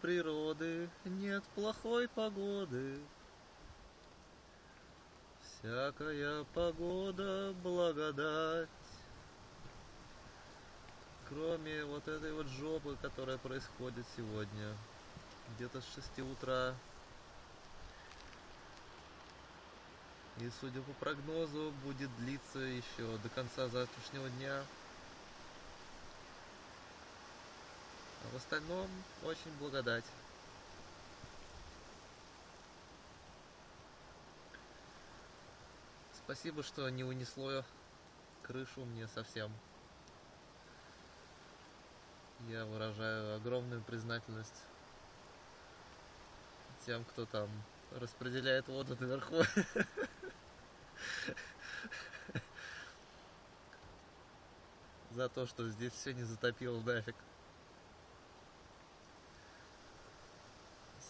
природы нет плохой погоды. Всякая погода благодать. Кроме вот этой вот жопы, которая происходит сегодня. Где-то с 6 утра. И судя по прогнозу, будет длиться еще до конца завтрашнего дня. В остальном очень благодать. Спасибо, что не унесло крышу мне совсем. Я выражаю огромную признательность тем, кто там распределяет воду наверху. За то, что здесь все не затопило нафиг.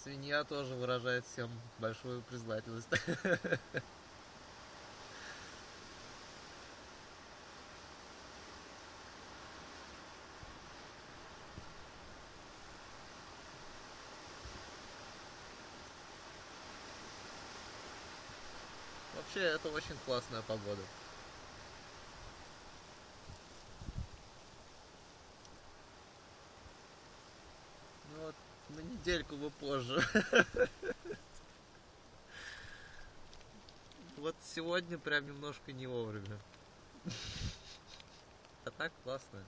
Свинья тоже выражает всем большую признательность. Вообще, это очень классная погода. Ну вот, на недельку бы позже. Вот сегодня прям немножко не вовремя. А так классно.